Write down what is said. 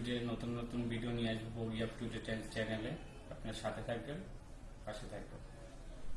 বগি নতুন নতুন ভিডিও নিয়ে আসব বগি আপ টু চ্যানেলে আপনার সাথে থাকবেন, পাশে থাকবেন।